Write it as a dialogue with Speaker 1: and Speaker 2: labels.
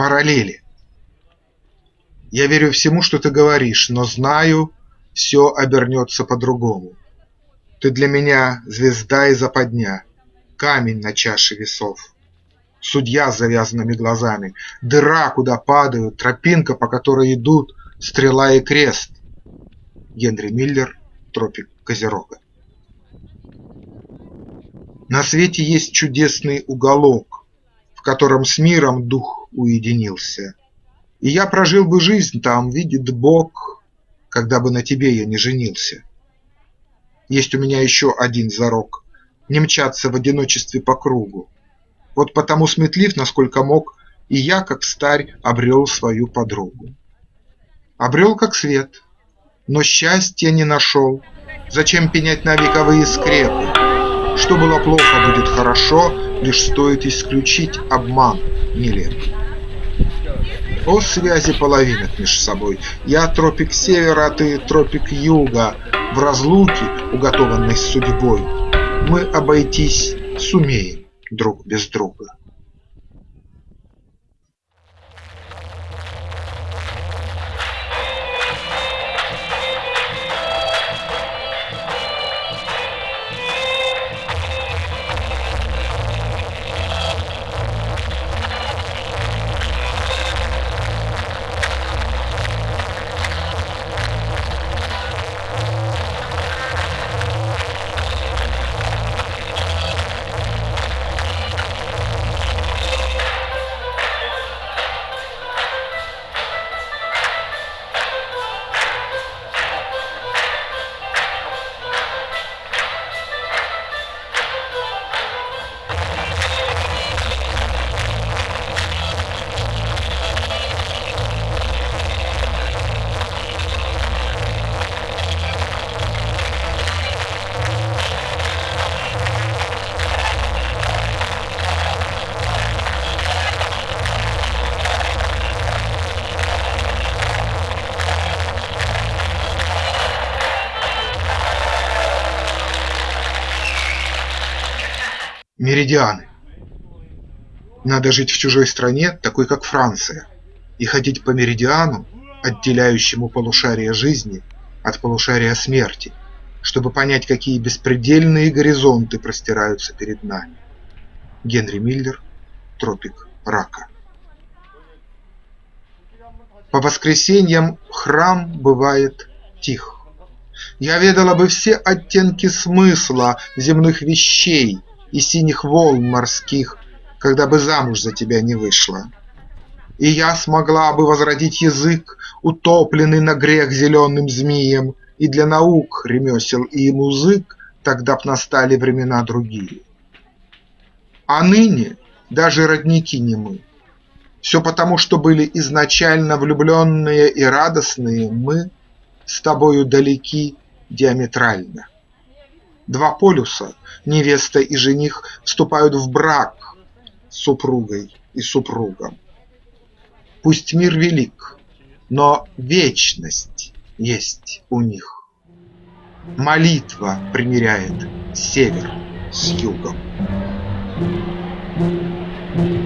Speaker 1: параллели. Я верю всему, что ты говоришь, но знаю, все обернется по-другому. Ты для меня звезда и западня, камень на чаше весов. Судья с завязанными глазами, дыра, куда падают, тропинка, по которой идут стрела и крест. Генри Миллер, Тропик Козерога. На свете есть чудесный уголок, В котором с миром дух уединился. И я прожил бы жизнь там, видит Бог, Когда бы на тебе я не женился. Есть у меня еще один зарок – Не мчаться в одиночестве по кругу. Вот потому сметлив, насколько мог, И я, как старь, обрел свою подругу. Обрел как свет, но счастья не нашел. Зачем пенять на вековые скрепы? Что было плохо, будет хорошо, Лишь стоит исключить обман нелепый. О связи половинок меж собой, Я тропик севера, а ты тропик юга, В разлуке, уготованной судьбой, Мы обойтись сумеем друг без друга. Меридианы Надо жить в чужой стране, такой как Франция, И ходить по меридиану, отделяющему полушарие жизни от полушария смерти, Чтобы понять, какие беспредельные горизонты простираются перед нами. Генри Миллер, Тропик рака По воскресеньям храм бывает тих. Я ведала бы все оттенки смысла земных вещей, и синих волн морских, Когда бы замуж за тебя не вышла. И я смогла бы возродить язык, Утопленный на грех зеленым змеем, И для наук, ремесел и музык Тогда б настали времена другие. А ныне даже родники не мы. Все потому, что были изначально влюбленные и радостные мы С тобою далеки диаметрально. Два полюса, невеста и жених, вступают в брак с супругой и супругом. Пусть мир велик, но вечность есть у них. Молитва примиряет север с югом. Thank you.